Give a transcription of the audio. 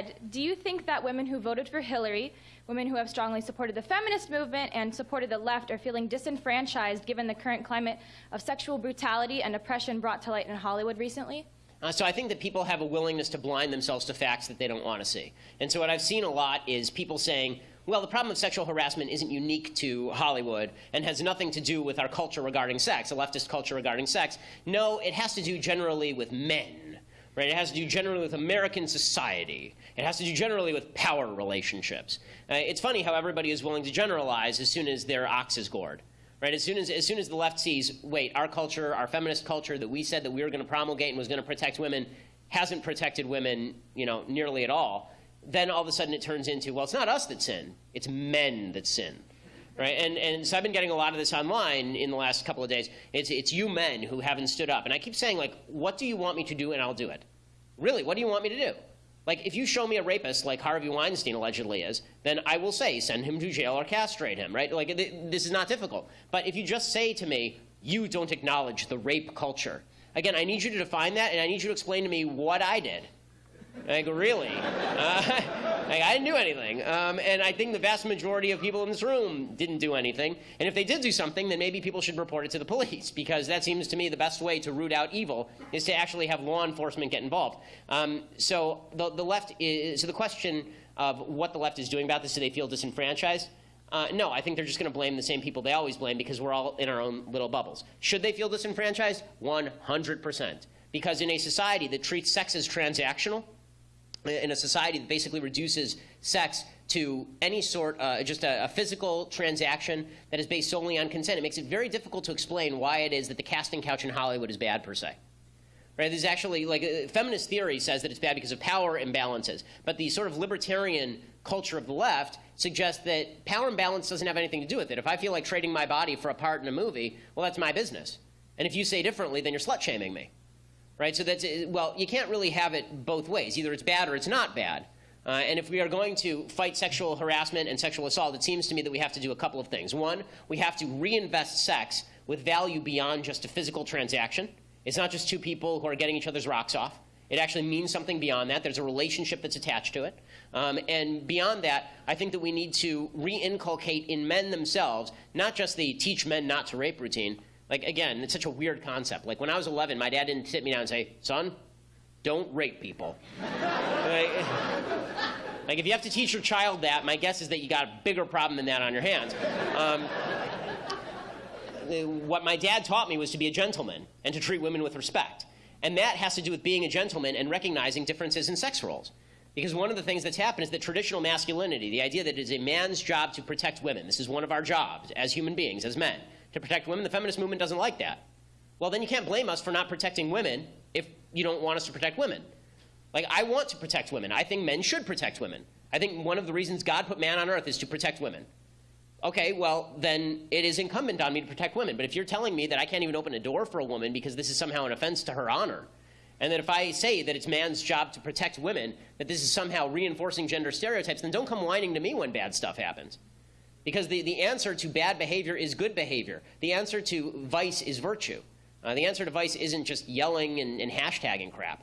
said, do you think that women who voted for Hillary, women who have strongly supported the feminist movement and supported the left, are feeling disenfranchised given the current climate of sexual brutality and oppression brought to light in Hollywood recently? Uh, so I think that people have a willingness to blind themselves to facts that they don't want to see. And so what I've seen a lot is people saying, well, the problem of sexual harassment isn't unique to Hollywood and has nothing to do with our culture regarding sex, a leftist culture regarding sex. No, it has to do generally with men. Right? It has to do generally with American society. It has to do generally with power relationships. Uh, it's funny how everybody is willing to generalize as soon as their ox is gored. Right? As soon as, as soon as the left sees, wait, our culture, our feminist culture that we said that we were going to promulgate and was going to protect women hasn't protected women, you know, nearly at all, then all of a sudden it turns into, well, it's not us that sin, it's men that sin. Right? And, and so I've been getting a lot of this online in the last couple of days. It's, it's you men who haven't stood up. And I keep saying, like, what do you want me to do and I'll do it. Really, what do you want me to do? Like, if you show me a rapist like Harvey Weinstein allegedly is, then I will say, send him to jail or castrate him, right? Like, this is not difficult. But if you just say to me, you don't acknowledge the rape culture, again, I need you to define that, and I need you to explain to me what I did. Like, really? Uh, like, I didn't do anything. Um, and I think the vast majority of people in this room didn't do anything. And if they did do something, then maybe people should report it to the police, because that seems to me the best way to root out evil is to actually have law enforcement get involved. Um, so the, the left is, so the question of what the left is doing about this, do they feel disenfranchised? Uh, no, I think they're just going to blame the same people they always blame because we're all in our own little bubbles. Should they feel disenfranchised? 100%. Because in a society that treats sex as transactional, in a society that basically reduces sex to any sort, uh, just a, a, physical transaction that is based solely on consent, it makes it very difficult to explain why it is that the casting couch in Hollywood is bad per se. Right? There's actually, like, uh, feminist theory says that it's bad because of power imbalances. But the sort of libertarian culture of the left suggests that power imbalance doesn't have anything to do with it. If I feel like trading my body for a part in a movie, well, that's my business. And if you say differently, then you're slut shaming me right? So that's, well, you can't really have it both ways. Either it's bad or it's not bad. Uh, and if we are going to fight sexual harassment and sexual assault, it seems to me that we have to do a couple of things. One, we have to reinvest sex with value beyond just a physical transaction. It's not just two people who are getting each other's rocks off. It actually means something beyond that. There's a relationship that's attached to it. Um, and beyond that, I think that we need to re-inculcate in men themselves, not just the teach men not to rape routine, like, again, it's such a weird concept. Like, when I was 11, my dad didn't sit me down and say, son, don't rape people. like, like, if you have to teach your child that, my guess is that you got a bigger problem than that on your hands. Um, what my dad taught me was to be a gentleman and to treat women with respect. And that has to do with being a gentleman and recognizing differences in sex roles. Because one of the things that's happened is that traditional masculinity, the idea that it is a man's job to protect women, this is one of our jobs as human beings, as men, to protect women. The feminist movement doesn't like that. Well, then you can't blame us for not protecting women if you don't want us to protect women. Like, I want to protect women. I think men should protect women. I think one of the reasons God put man on earth is to protect women. Okay, well, then it is incumbent on me to protect women. But if you're telling me that I can't even open a door for a woman because this is somehow an offense to her honor, and that if I say that it's man's job to protect women, that this is somehow reinforcing gender stereotypes, then don't come whining to me when bad stuff happens. Because the, the answer to bad behavior is good behavior. The answer to vice is virtue. Uh, the answer to vice isn't just yelling and, and hashtagging crap.